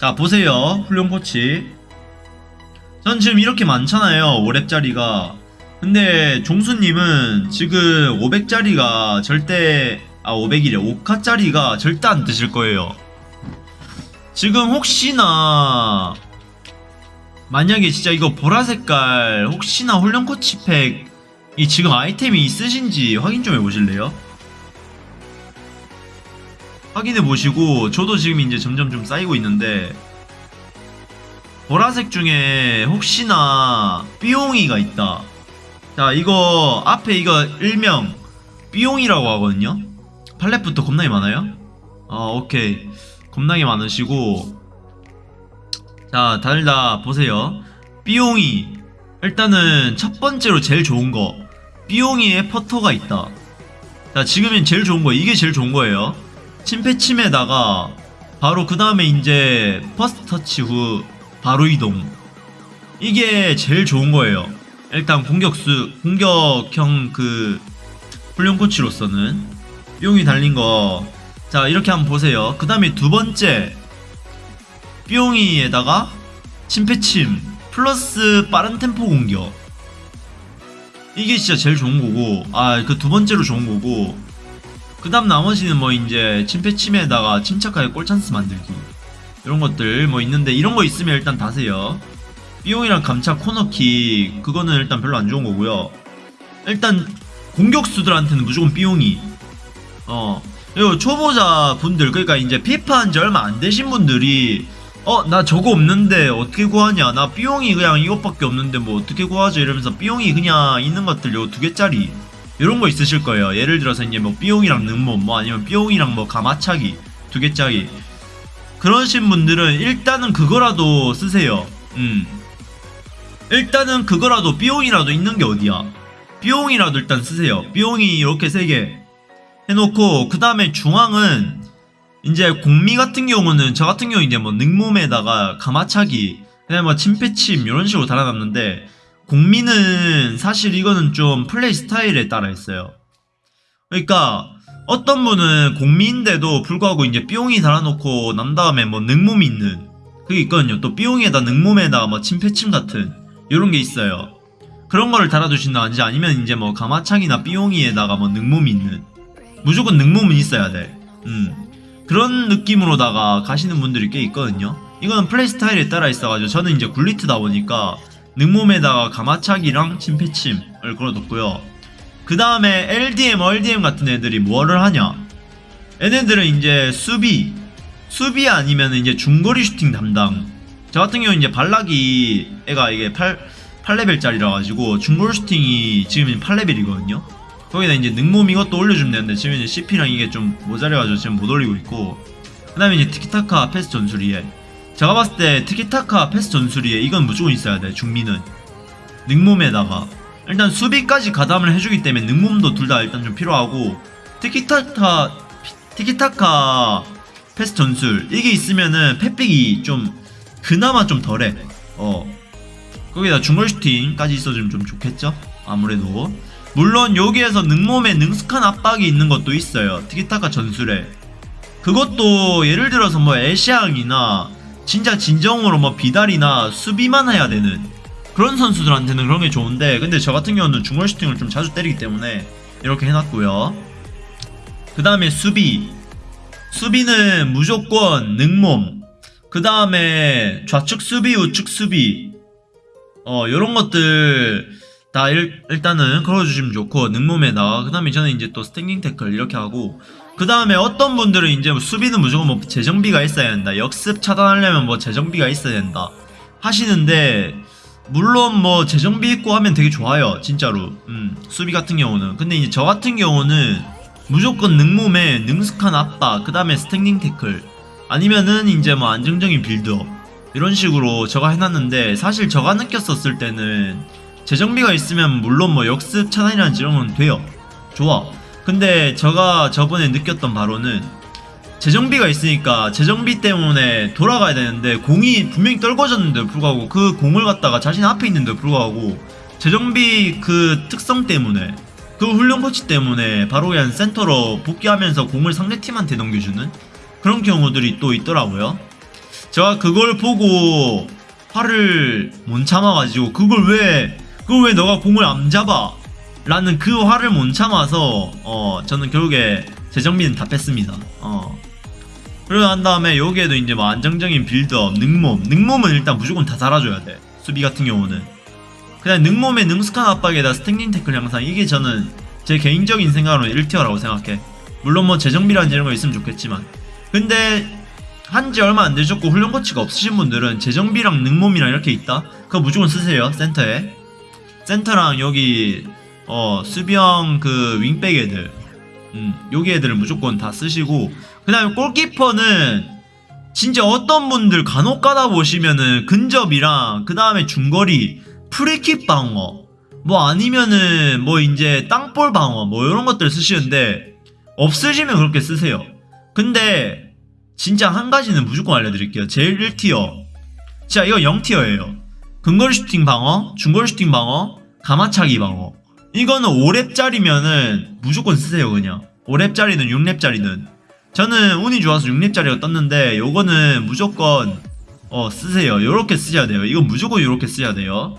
자 보세요. 훌륭 코치. 전 지금 이렇게 많잖아요 5렙짜리가. 근데 종수님은 지금 500짜리가 절대 아 500이래. 5카짜리가 절대 안 뜨실 거예요. 지금 혹시나 만약에 진짜 이거 보라색깔 혹시나 훌륭 코치 팩이 지금 아이템이 있으신지 확인 좀 해보실래요? 확인해 보시고 저도 지금 이제 점점 좀 쌓이고 있는데 보라색 중에 혹시나 삐용이가 있다. 자 이거 앞에 이거 일명 삐용이라고 하거든요. 팔렛부터 겁나게 많아요? 아 오케이. 겁나게 많으시고. 자 다들 다 보세요. 삐용이. 일단은 첫 번째로 제일 좋은 거. 삐용이의 퍼터가 있다. 자 지금은 제일 좋은 거 이게 제일 좋은 거예요 침패침에다가 바로 그 다음에 이제 first touch 후 바로 이동. 이게 제일 좋은 거예요. 일단 공격수 공격형 그 훈련 코치로서는 뿅이 달린 거. 자 이렇게 한번 보세요. 그 다음에 두 번째 뿅이에다가 침패침 플러스 빠른 템포 공격. 이게 진짜 제일 좋은 거고 아 그 두 번째로 좋은 거고 그 다음 나머지는 뭐 이제 침패침에다가 침착하게 꼴찬스 만들기 이런 것들 뭐 있는데 이런 거 있으면 일단 다세요. 삐용이랑 감차 코너킥 그거는 일단 별로 안 좋은 거고요. 일단 공격수들한테는 무조건 삐용이. 어. 그리고 초보자 분들 그러니까 이제 피파 한 지 얼마 안 되신 분들이 어 나 저거 없는데 어떻게 구하냐? 나 삐용이 그냥 이것밖에 없는데 뭐 어떻게 구하죠 이러면서 삐용이 그냥 있는 것들 요 두 개짜리 이런 거 있으실 거예요. 예를 들어서 이제 뭐 삐용이랑 능몸 뭐 아니면 삐용이랑 뭐 가마차기 두 개짜리 그러신 분들은 일단은 그거라도 쓰세요. 음. 일단은 그거라도 삐용이라도 있는 게 어디야? 삐용이라도 일단 쓰세요. 삐용이 이렇게 세 개 해놓고 그 다음에 중앙은 이제 공미 같은 경우는 저 같은 경우 이제 뭐 능몸에다가 가마차기 그다음에 뭐 침패침 이런 식으로 달아놨는데 공미는 사실 이거는 좀 플레이 스타일에 따라 있어요. 그러니까 어떤 분은 공미인데도 불구하고 이제 삐용이 달아놓고 난 다음에 뭐 능몸이 있는 그게 있거든요. 또 삐용에다 능몸에다가 뭐 침패침 같은 이런 게 있어요. 그런 거를 달아두신다든지 아니면 이제 뭐 가마창이나 삐용이에다가 뭐 능몸이 있는 무조건 능몸은 있어야 돼. 음. 그런 느낌으로다가 가시는 분들이 꽤 있거든요. 이거는 플레이 스타일에 따라 있어가지고 저는 이제 굴리트다 보니까 능몸에다가 가마차기랑 침패침을 걸어뒀고요. 그 다음에 LDM, RDM 같은 애들이 뭐를 하냐? 얘네들은 이제 수비 수비 아니면 이제 중거리 슈팅 담당. 저 같은 경우는 이제 발락이 애가 이게 8, 8레벨짜리라 가지고 중거리 슈팅이 지금 8레벨이거든요. 거기다 이제 능몸 이것도 올려주면 되는데 지금 이제 CP랑 이게 좀 모자라가지고 지금 못 올리고 있고. 그 다음에 이제 티키타카 패스 전술이에 제가 봤을 때 티키타카 패스 전술이에 이건 무조건 있어야 돼 중미는. 능몸에다가. 일단 수비까지 가담을 해주기 때문에 능몸도 둘 다 일단 좀 필요하고 티키타카 티키타카 패스 전술 이게 있으면은 패백이 좀 그나마 좀 덜해. 어. 거기다 중거리 슈팅까지 있어주면 좀 좋겠죠? 아무래도. 물론 여기에서 능몸에 능숙한 압박이 있는 것도 있어요 티키타카 전술에. 그것도 예를 들어서 뭐 에시앙이나 진짜 진정으로 뭐 비달이나 수비만 해야 되는 그런 선수들한테는 그런 게 좋은데 근데 저 같은 경우는 중거리 슈팅을 좀 자주 때리기 때문에 이렇게 해놨고요. 그 다음에 수비. 수비는 무조건 능몸. 그 다음에 좌측 수비 우측 수비. 어 요런 것들 다 일, 일단은 걸어주시면 좋고 능몸에다가 그 다음에 저는 이제 또 standing 태클 이렇게 하고 그 다음에 어떤 분들은 이제 뭐 수비는 무조건 뭐 재정비가 있어야 된다. 역습 차단하려면 뭐 재정비가 있어야 된다. 하시는데 물론 뭐 재정비 있고 하면 되게 좋아요 진짜로. 음, 수비 같은 경우는. 근데 이제 저 같은 경우는 무조건 능몸에 능숙한 압박 그 다음에 standing 태클 아니면은 이제 뭐 안정적인 빌드업 이런 식으로 저가 해놨는데 사실 저가 느꼈었을 때는 재정비가 있으면 물론 뭐 역습 차단이라든지 이런 건 돼요. 좋아 근데 제가 저번에 느꼈던 바로는 재정비가 있으니까 재정비 때문에 돌아가야 되는데 공이 분명히 떨궈졌는데도 불구하고 그 공을 갖다가 자신 앞에 있는데도 불구하고 재정비 그 특성 때문에 그 훈련 코치 때문에 바로 그냥 센터로 복귀하면서 공을 상대팀한테 넘겨주는 그런 경우들이 또 있더라고요 제가 그걸 보고 화를 못 참아가지고 그걸 왜 그걸 왜 너가 공을 안 잡아? 라는 그 화를 못 참아서 어 저는 결국에 재정비는 다 뺐습니다. 어 그러고 난 다음에 여기에도 이제 뭐 안정적인 빌드업, 능몸, 능몸은 일단 무조건 다 달아줘야 돼. 수비 같은 경우는 그냥 능몸에 능숙한 압박에다 standing 태클 향상 이게 저는 제 개인적인 생각으로 1 tier라고 생각해. 물론 뭐 재정비라는 이런 거 있으면 좋겠지만 근데 한지 얼마 안 되셨고 훈련 코치가 없으신 분들은 재정비랑 능몸이랑 이렇게 있다? 그거 무조건 쓰세요 센터에 센터랑 여기 어 수비형 그 윙백 애들. 음 여기 애들을 무조건 다 쓰시고 그 다음에 골키퍼는 진짜 어떤 분들 간혹 가다 보시면은 근접이랑 그 다음에 중거리 프리킥 방어 뭐 아니면은 뭐 이제 땅볼 방어 뭐 이런 것들 쓰시는데 없으시면 그렇게 쓰세요. 근데 진짜 한 가지는 무조건 알려드릴게요. 제일 1티어. 진짜 이거 0 tier예요. 근거리 슈팅 방어 중거리 슈팅 방어 감아차기 방어 이거는 5렙짜리면은 무조건 쓰세요 그냥. 5렙짜리든 6렙짜리든. 저는 운이 좋아서 6렙짜리가 떴는데 요거는 무조건 어 쓰세요. 요렇게 쓰셔야 돼요. 이건 무조건 요렇게 쓰셔야 돼요.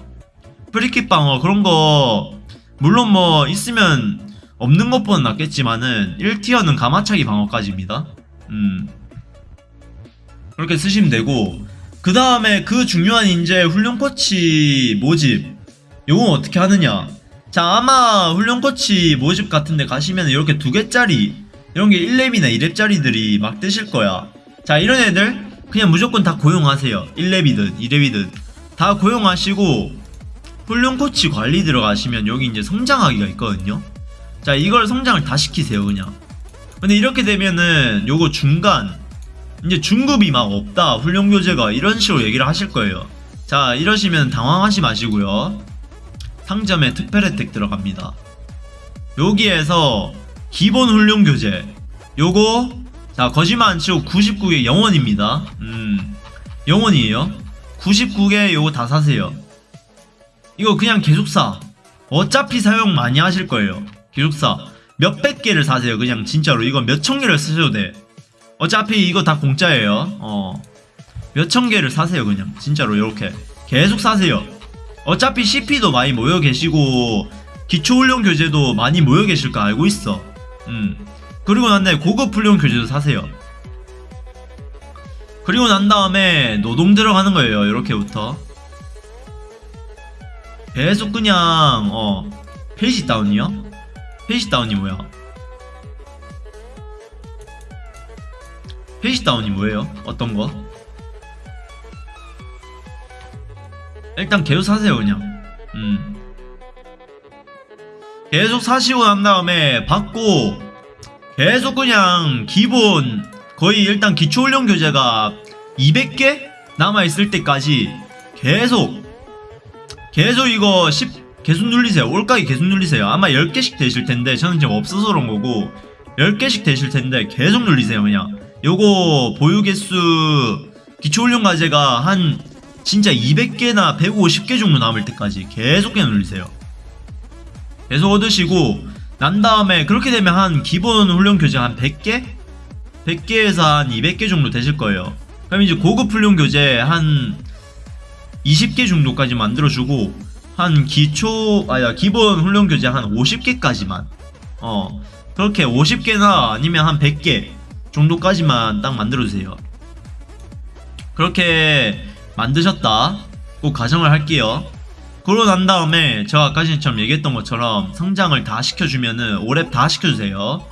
프리킥 방어 그런 거 물론 뭐 있으면 없는 것보다 낫겠지만은 1 tier는 감아차기 방어까지입니다. 음. 그렇게 쓰시면 되고. 그 다음에 그 중요한 인재 훈련 코치 모집. 요건 어떻게 하느냐 자 아마 훈련 코치 모집 같은데 가시면 이렇게 두 개짜리 이런 게 1렙이나 2렙짜리들이 막 뜨실 거야. 자 이런 애들 그냥 무조건 다 고용하세요. 1렙이든 2렙이든. 다 고용하시고 훈련 코치 관리 들어가시면 여기 이제 성장하기가 있거든요. 자 이걸 성장을 다 시키세요 그냥. 근데 이렇게 되면은 요거 중간 이제 중급이 막 없다 훈련 교재가 이런 식으로 얘기를 하실 거예요. 자 이러시면 당황하지 마시고요 상점에 특별 혜택 들어갑니다. 여기에서 기본 훈련 교재. 요거 자 거짓말 안 치고 99개 영원입니다. 음 영원이에요. 99개 요거 다 사세요. 이거 그냥 계속 사. 어차피 사용 많이 하실 거예요. 계속 사. 몇백 개를 사세요. 그냥 진짜로. 이거 몇천 개를 쓰셔도 돼. 어차피 이거 다 공짜예요. 어. 몇천 개를 사세요 그냥. 진짜로 이렇게. 계속 사세요 어차피 CP도 많이 모여 계시고 기초훈련 교재도 많이 모여 계실 거 알고 있어 음 그리고 난 다음에 고급 훈련 교재도 사세요 그리고 난 다음에 노동 들어가는 거예요 이렇게부터 계속 그냥 어 page down이요? page down이 뭐야? page down이 뭐예요? 어떤 거? 일단 계속 사세요 그냥. 음. 계속 사시고 난 다음에 받고 계속 그냥 기본 거의 일단 기초훈련 교재가 200개 남아있을 때까지 계속 계속 이거 10 계속 눌리세요. 올가기 계속 눌리세요. 아마 10개씩 되실 텐데 저는 지금 없어서 그런 거고 10개씩 되실 텐데 계속 눌리세요 그냥. 요거 보유 개수 기초훈련 과제가 한 진짜 200개나 150개 정도 남을 때까지 계속 눌리세요. 계속 얻으시고 난 다음에 그렇게 되면 한 기본 훈련 교재 한 100개? 100개에서 한 200개 정도 되실 거예요. 그럼 이제 고급 훈련 교재 한 20개 정도까지 만들어주고 한 기초 아야 기본 훈련 교재 한 50개까지만 어 그렇게 50개나 아니면 한 100개 정도까지만 딱 만들어주세요. 그렇게 만드셨다. 꼭 가정을 할게요. 그러고 난 다음에 제가 아까 전처럼 얘기했던 것처럼 성장을 다 시켜주면은 5렙 다 시켜주세요.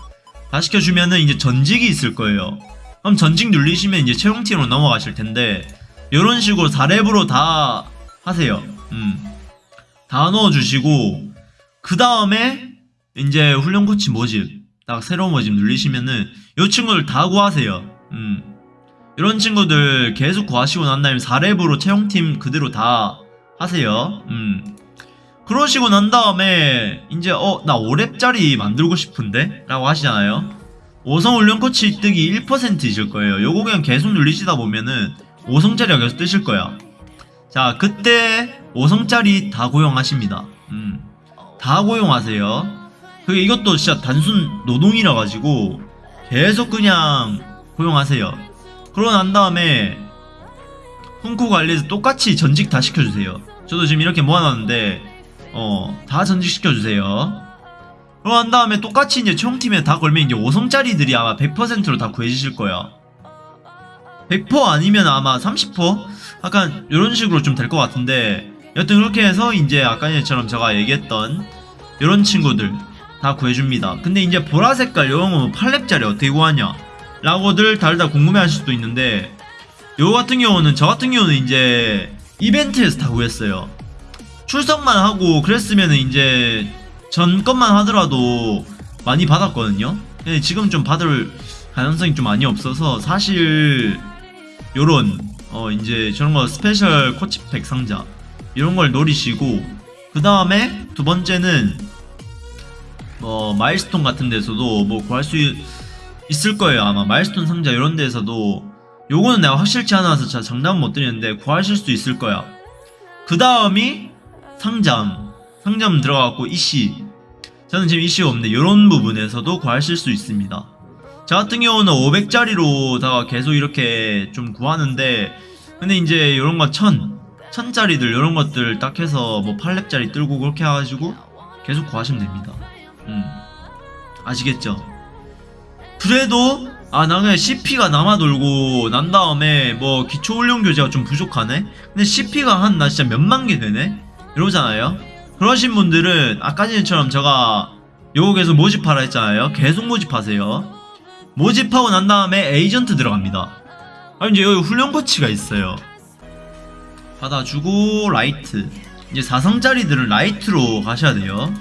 다 시켜주면은 이제 전직이 있을 거예요. 그럼 전직 눌리시면 이제 채용팀으로 넘어가실 텐데 이런 식으로 4렙으로 다 하세요. 음. 다 넣어주시고 그 다음에 이제 훈련 코치 모집 딱 새로운 모집 눌리시면은 이 친구들 다 구하세요. 음. 이런 친구들 계속 구하시고 난 다음에 4렙으로 채용팀 그대로 다 하세요. 음. 그러시고 난 다음에 이제 어 나 5렙짜리 만들고 싶은데? 라고 하시잖아요. 5성 훈련 코치 뜨기 1%이실 거예요. 요거 그냥 계속 눌리시다 보면은 5성짜리가 계속 뜨실 거야. 자 그때 5성짜리 다 고용하십니다. 음. 다 고용하세요. 그게 이것도 진짜 단순 노동이라 가지고 계속 그냥 고용하세요 그러고 난 다음에 훈코 관리해서 똑같이 전직 다 시켜주세요. 저도 지금 이렇게 모아놨는데 어 다 전직 시켜주세요. 그럼 한 다음에 똑같이 이제 총팀에 다 걸면 이제 5성짜리들이 아마 100%로 다 구해지실 거야. 100% 아니면 아마 30%? 약간 이런 식으로 좀 될 것 같은데 여튼 그렇게 해서 이제 아까 전처럼 제가 얘기했던 이런 친구들 다 구해줍니다. 근데 이제 보라 색깔 이런 거 8렙짜리 어떻게 구하냐? 라고들 다들 궁금해 하실 수도 있는데 요 같은 경우는 저 같은 경우는 이제 이벤트에서 다 구했어요. 출석만 하고 그랬으면 이제 전 것만 하더라도 많이 받았거든요. 근데 지금 좀 받을 가능성이 좀 많이 없어서 사실 요런 어 이제 저런 거 special 코치 pack 상자 이런 걸 노리시고 그 다음에 두 번째는 뭐 milestone 같은 데서도 뭐 구할 수 있- 있을 거예요. 아마 milestone 상자 이런 데서도. 요거는 내가 확실치 않아서 자 장담은 못 드리는데 구하실 수 있을 거야. 그 다음이 상점 상점 들어가고 이씨. 저는 지금 이씨가 없는데 이런 부분에서도 구하실 수 있습니다. 저 같은 경우는 500짜리로다가 계속 이렇게 좀 구하는데 근데 이제 이런 거 1000, 1000짜리들 이런 것들 딱 해서 뭐 8렙짜리 들고 그렇게 해가지고 계속 구하시면 됩니다. 음. 아시겠죠? 그래도 아 나는 CP가 남아 돌고 난 다음에 뭐 기초 훈련 교재가 좀 부족하네? 근데 CP가 한 나 진짜 몇만 개 되네? 이러잖아요. 그러신 분들은 아까 전처럼 제가 계속 모집하라 했잖아요. 계속 모집하세요. 모집하고 난 다음에 에이전트 들어갑니다. 아 이제 여기 훈련 코치가 있어요. 받아주고 light. 이제 4성짜리들은 light로 가셔야 돼요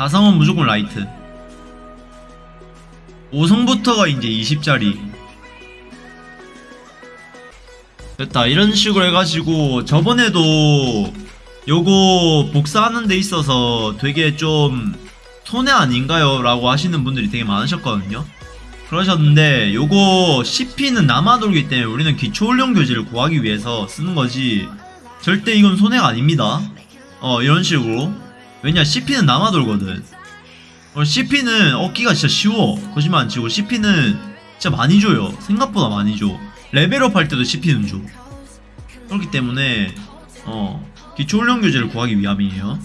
4성은 무조건 light. 5성부터가 이제 20짜리. 됐다. 이런 식으로 해가지고 저번에도 요거 복사하는 데 있어서 되게 좀 손해 아닌가요? 라고 하시는 분들이 되게 많으셨거든요. 그러셨는데 요거 CP는 남아돌기 때문에 우리는 기초훈련 교재를 구하기 위해서 쓰는 거지 절대 이건 손해가 아닙니다. 어 이런 식으로 왜냐 CP는 남아돌거든. 어, CP는 얻기가 진짜 쉬워. 거짓말 안 치고 CP는 진짜 많이 줘요. 생각보다 많이 줘. 레벨업 할 때도 CP는 줘. 그렇기 때문에 어 기초 훈련 교재를 구하기 위함이에요.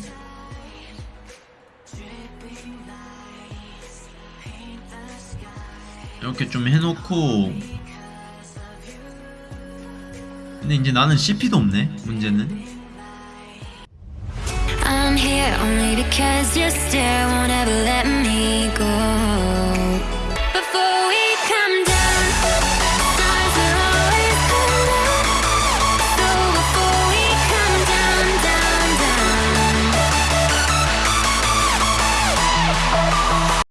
이렇게 좀 해놓고. 근데 이제 나는 CP도 없네 문제는 here only because your stare won't ever let me